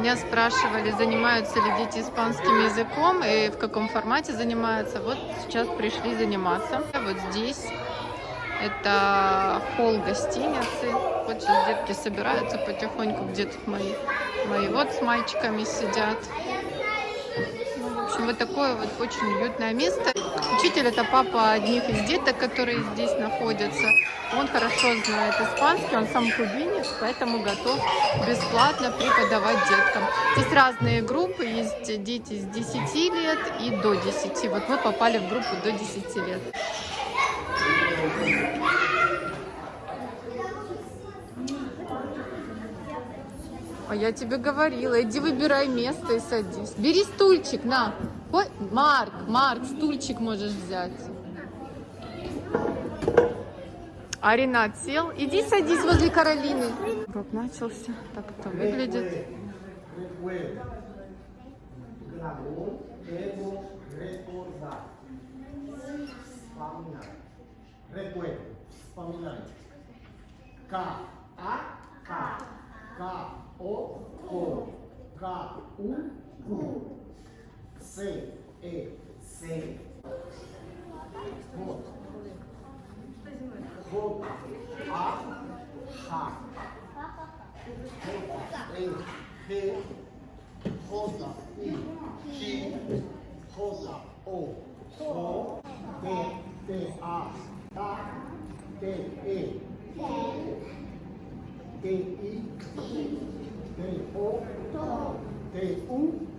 Меня спрашивали, занимаются ли дети испанским языком и в каком формате занимаются. Вот сейчас пришли заниматься. Вот здесь это холл гостиницы. Вот сейчас детки собираются потихоньку, где тут мои, мои вот с мальчиками сидят. Ну, в общем, вот такое вот очень уютное место. Учитель это папа одних из деток, которые здесь находятся. Он хорошо знает испанский, он сам кубинец, поэтому готов бесплатно преподавать деткам. Здесь разные группы, есть дети с 10 лет и до 10. Вот мы попали в группу до 10 лет. А я тебе говорила, иди выбирай место и садись. Бери стульчик, на. Ой, Марк, Марк, стульчик можешь взять. А Ренат сел. Иди садись возле Каролины. Урок начался. Так это выглядит. Recuerdo, вспоминай. К, А, К, К, О, Ко, К, У, Ку, С, Э, С. Вот. Вот, А, Х. Э, Х, J,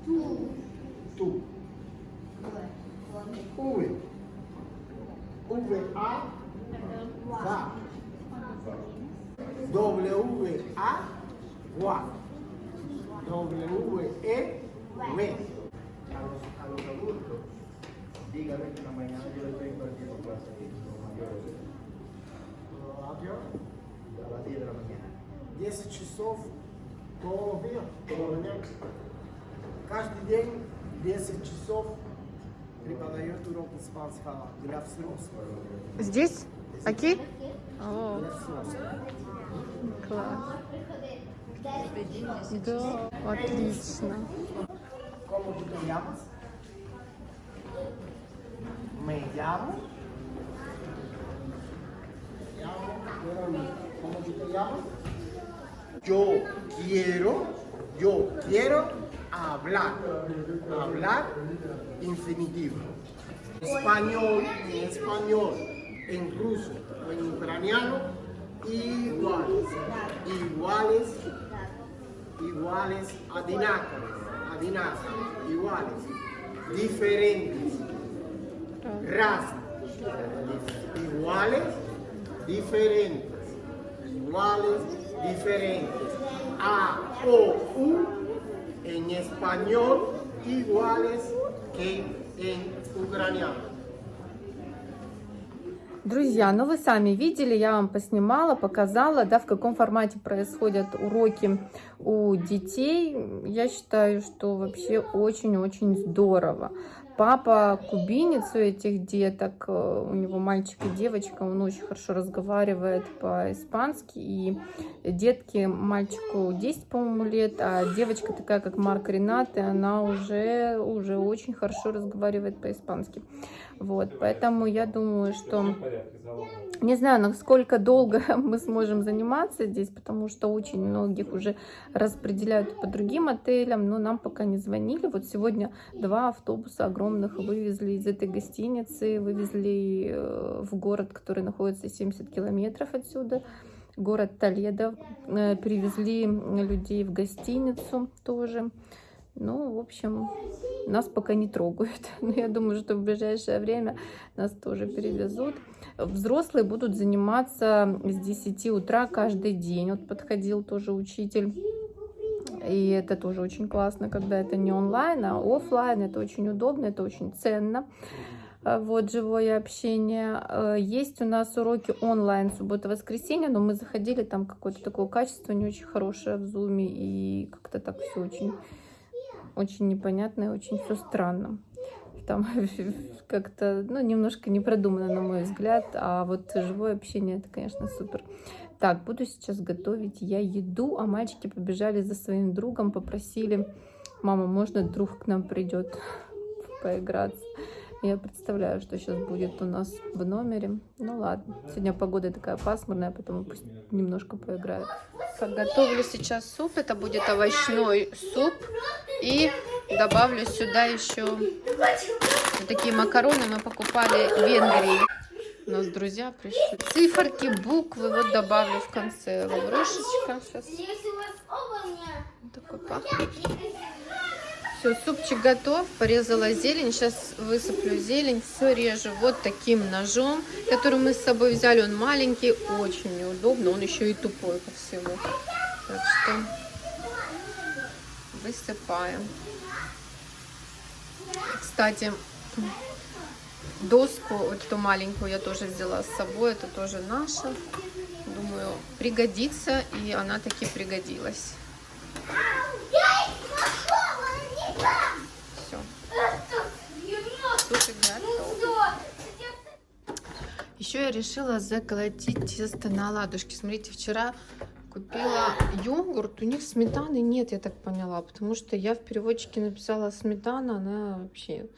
U, tu. V, V, A, va. W, A, gua. W, E, ve. a los, a los adultos, dígale que en la mañana yo les doy impartiendo clases los mayores Radio. a las 10 de la mañana. 10 часов todo дня, todo дня. Каждый день 10 часов преподает урок испанского для взрослых. Здесь? Окей? О, Для взрослых. класс. Да, отлично. ¿Cómo tú te llamas? Me llamo. Me llamo Verónica. ¿Cómo tú te llamas? Yo quiero, yo quiero hablar. Hablar infinitivo. Español, en español, en ruso en ucraniano, iguales. Iguales iguales, adinacres, adinacres, iguales, diferentes, razas, iguales, diferentes, iguales, diferentes, A, O, U, en español, iguales que en ucraniano. Друзья, ну вы сами видели, я вам поснимала, показала, да, в каком формате происходят уроки у детей. Я считаю, что вообще очень-очень здорово. Папа кубинец у этих деток, э, у него мальчик и девочка, он очень хорошо разговаривает по-испански. И детки, мальчику 10, по-моему, лет, а девочка такая, как Марк Ренат, и она уже, уже очень хорошо разговаривает по-испански. Вот, поэтому я думаю, что... Не знаю, насколько долго мы сможем заниматься здесь, потому что очень многих уже распределяют по другим отелям, но нам пока не звонили. Вот сегодня два автобуса огромных вывезли из этой гостиницы, вывезли э, в город, который находится 70 километров отсюда, город Толедо. Э, Привезли людей в гостиницу тоже. Ну, в общем, нас пока не трогают. Но я думаю, что в ближайшее время нас тоже перевезут. Взрослые будут заниматься с 10 утра каждый день. Вот подходил тоже учитель. И это тоже очень классно, когда это не онлайн, а офлайн. Это очень удобно, это очень ценно. А, Вот, живое общение. Э, Есть у нас уроки онлайн суббота-воскресенье, но мы заходили, там какое-то такое качество не очень хорошее в зуме. И как-то так все очень очень непонятно и очень все странно. Там как-то, ну, немножко не продумано, на мой взгляд, а вот живое общение, это, конечно, супер. Так, буду сейчас готовить я еду, а мальчики побежали за своим другом, попросили, мама, можно друг к нам придет поиграться. Я представляю, что сейчас будет у нас в номере. Ну ладно, сегодня погода такая пасмурная, поэтому пусть немножко поиграют. Подготовлю сейчас суп, это будет овощной суп. И добавлю сюда еще вот такие макароны мы покупали в Венгрии. У нас друзья пришли. Циферки, буквы вот добавлю в конце. Лаврушечка. Сейчас мне... такой пахнет. Все, супчик готов. Порезала зелень. Сейчас высыплю зелень. Все режу вот таким ножом, который мы с собой взяли. Он маленький, очень неудобно. Он еще и тупой ко всему. Так что высыпаем. Кстати, доску, вот эту маленькую я тоже взяла с собой. Это тоже наша. Думаю, пригодится. И она таки пригодилась. Все. Супик готов. Еще я решила заколотить тесто на оладушки. Смотрите, вчера купила йогурт. У них сметаны нет, я так поняла. Потому что я в переводчике написала сметана. Она вообще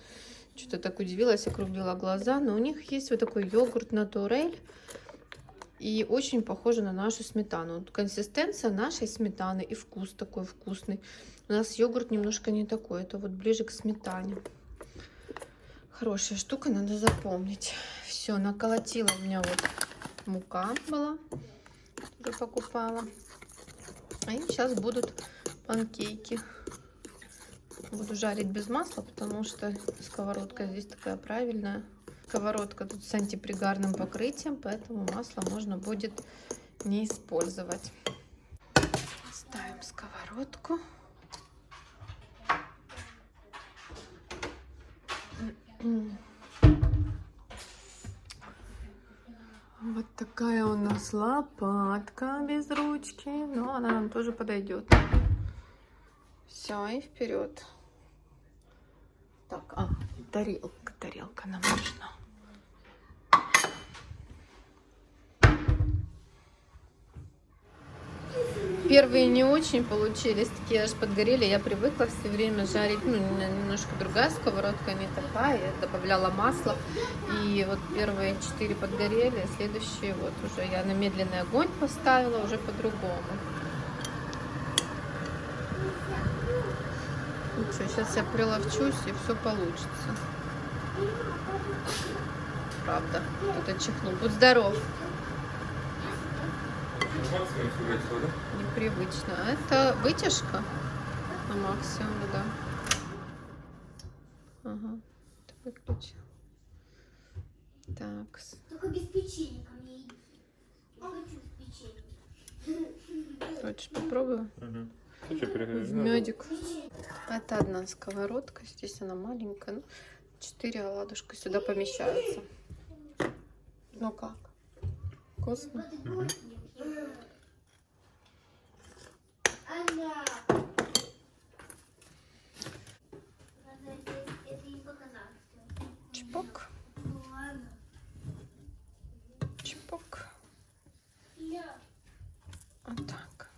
что-то так удивилась, округлила глаза. Но у них есть вот такой йогурт натурель. И очень похоже на нашу сметану. Консистенция нашей сметаны и вкус такой вкусный. У нас йогурт немножко не такой. Это вот ближе к сметане. Хорошая штука, надо запомнить. Все, наколотила у меня вот мука была. Уже покупала. И сейчас будут панкейки. Буду жарить без масла, потому что сковородка здесь такая правильная. Сковородка тут с антипригарным покрытием, поэтому масло можно будет не использовать. Ставим сковородку. Вот такая у нас лопатка без ручки, но она нам тоже подойдет. Все, и вперед. Так, а, тарелка, тарелка нам нужна. Первые не очень получились, такие аж подгорели. Я привыкла все время жарить, ну, немножко другая сковородка, не такая. Я добавляла масло. И вот первые четыре подгорели, следующие вот уже я на медленный огонь поставила, уже по-другому. Ну что, сейчас я приловчусь и все получится. Правда, кто-то чихнул. Будь здоров. Непривычно. А Это вытяжка на максимум, да. Ага, это выключил. Так, Только без печенья ко мне иди. Не хочу с печеньем. хочешь попробую? Переходишь? Медик. Это одна сковородка, здесь она маленькая. Ну, четыре оладушка сюда помещаются. Ну как? Вкусно? Надо это- это им показать. Чпок, Ну ладно. чпок. Я. Вот так.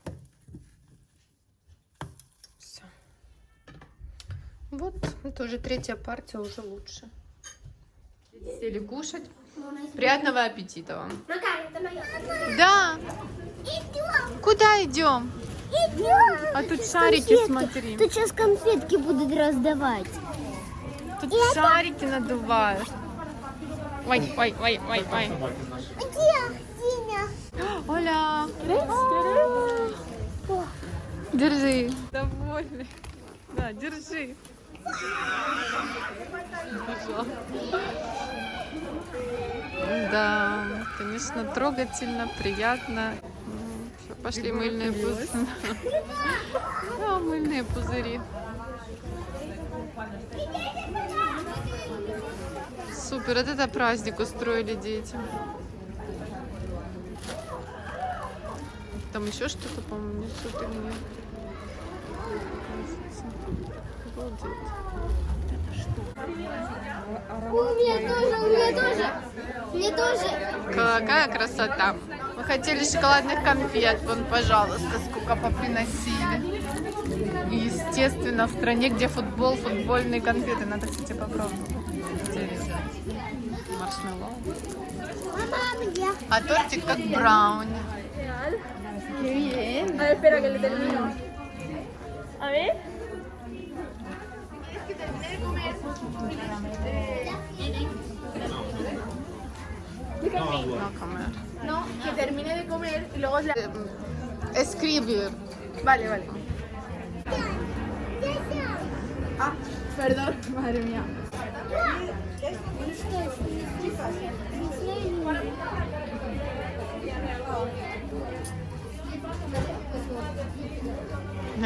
Все. Вот, это уже третья партия, уже лучше. Сели кушать. Приятного аппетита вам. Это. Да, Идем. куда идем? Идем. А тут шарики, смотри. Тут сейчас конфетки будут раздавать. Тут шарики надувают. Ой, ой, ой, ой, ой. Где? Оля. Держи. Довольный. Да, держи. Да, конечно, трогательно, приятно. Пошли мыльные пузыри. Да, мыльные пузыри. Супер, вот это праздник устроили детям. Там еще что-то, по-моему, несут или нет? Обалдеть. У меня тоже, у меня тоже. Мне тоже. Какая красота! хотели шоколадных конфет, вон, пожалуйста, сколько поприносили. И, естественно, в стране, где футбол, футбольные конфеты. Надо, кстати, попробовать. Маршмеллоу. А тортик как брауни. Ver, espera que le termino. A ver. No comer. No, que termine de comer y luego la... Escribir. Vale, vale. Ah, perdón, madre mía.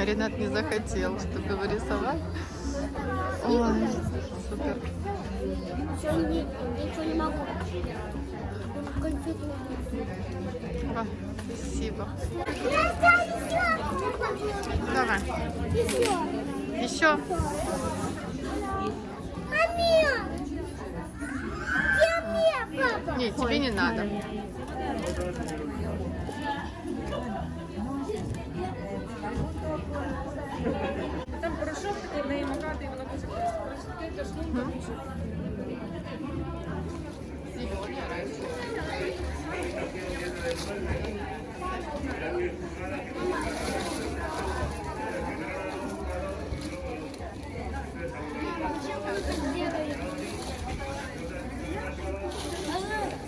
Ренат не захотел, чтобы его рисовать. Ой, супер. Ничего не могу. А, спасибо. Давай. Еще. Папа? Не, тебе не надо. Там порошок такий в неї макати, і вона дуже просто.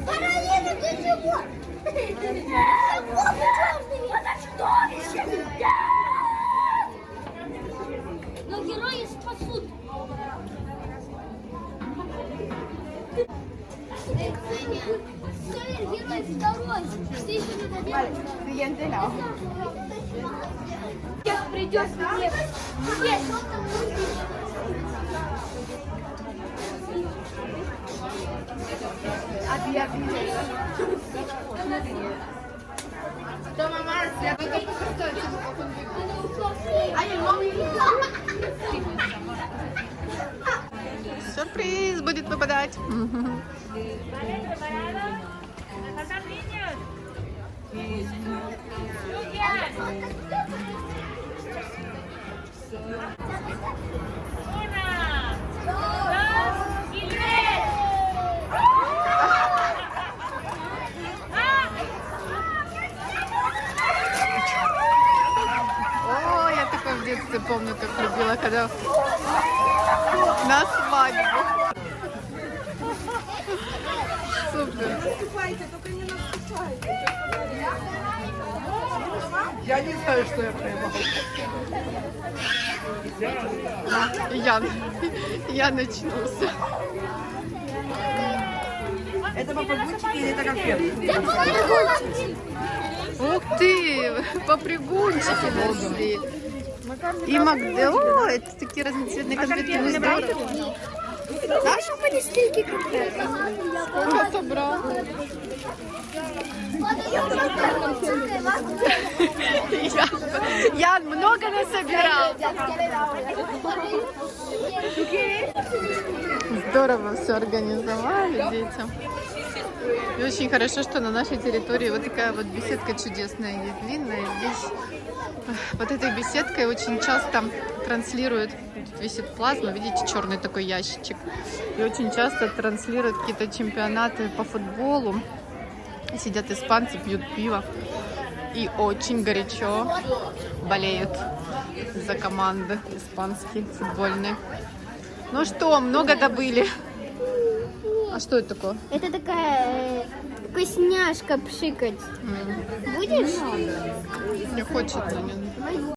Параллельно ты чего? No. Сейчас придет. Нет, A ti, a ti. Toma, Marcia. Ay, el móvil. Сюрприз будет выпадать. Детстве помню, как любила, когда на свадьбу. Супер. Я не знаю, что я поймал. Я, я начнулся. Это попугайчики или это конфеты? Ух ты, попрыгунчики нашли. И Магде, о, это такие разноцветные конфетки, ну здорово. Наша полистейки конфеты. Сколько собрал? Ян, много насобирал. Здорово все организовали детям. И очень хорошо, что на нашей территории вот такая вот беседка чудесная есть, длинная. Здесь э, под этой беседкой очень часто транслируют, тут висит плазма, видите, черный такой ящичек. И очень часто транслируют какие-то чемпионаты по футболу. Сидят испанцы, пьют пиво. И очень горячо болеют за команды испанские, футбольные. Ну что, много добыли. А что это такое? Это такая э, вкусняшка пшикать. М, Будешь? Не хочется.